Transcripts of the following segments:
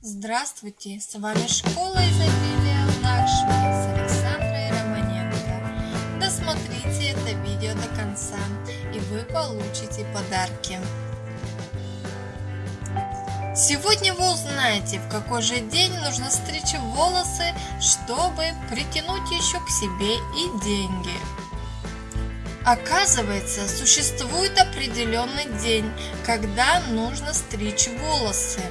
Здравствуйте, с вами Школа изобилия Лакшми с Александрой Романенко. Досмотрите это видео до конца, и вы получите подарки. Сегодня вы узнаете, в какой же день нужно стричь волосы, чтобы притянуть еще к себе и деньги. Оказывается, существует определенный день, когда нужно стричь волосы.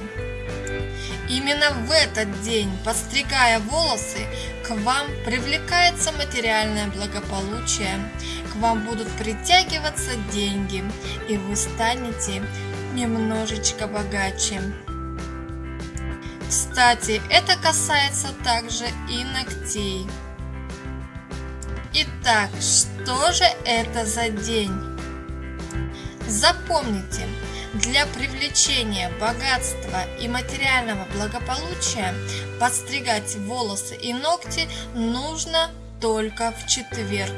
Именно в этот день, подстригая волосы, к вам привлекается материальное благополучие, к вам будут притягиваться деньги, и вы станете немножечко богаче. Кстати, это касается также и ногтей. Итак, что же это за день? Запомните, для привлечения богатства и материального благополучия подстригать волосы и ногти нужно только в четверг.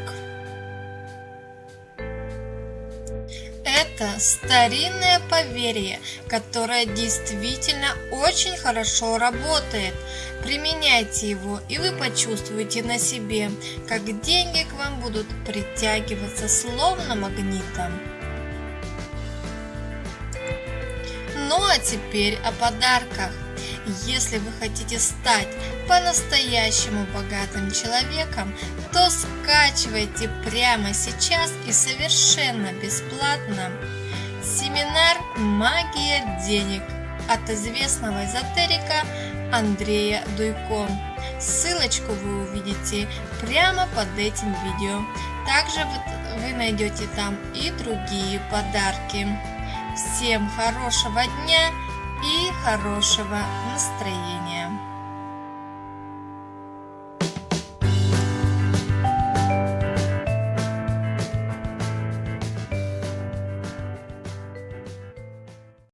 Это старинное поверье, которое действительно очень хорошо работает. Применяйте его, и вы почувствуете на себе, как деньги к вам будут притягиваться словно магнитом. Ну а теперь о подарках. Если вы хотите стать по-настоящему богатым человеком, то скачивайте прямо сейчас и совершенно бесплатно семинар «Магия денег» от известного эзотерика Андрея Дуйко. Ссылочку вы увидите прямо под этим видео. Также вы, найдете там и другие подарки. Всем хорошего дня! и хорошего настроения.